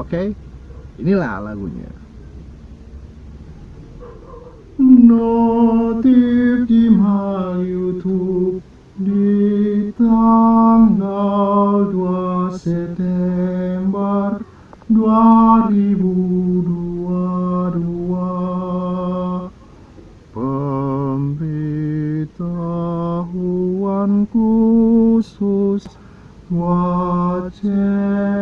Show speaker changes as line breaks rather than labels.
Oke, inilah lagunya.
Notif di YouTube di tanggal 2 September 2022 Pemberitahuan khusus wajib.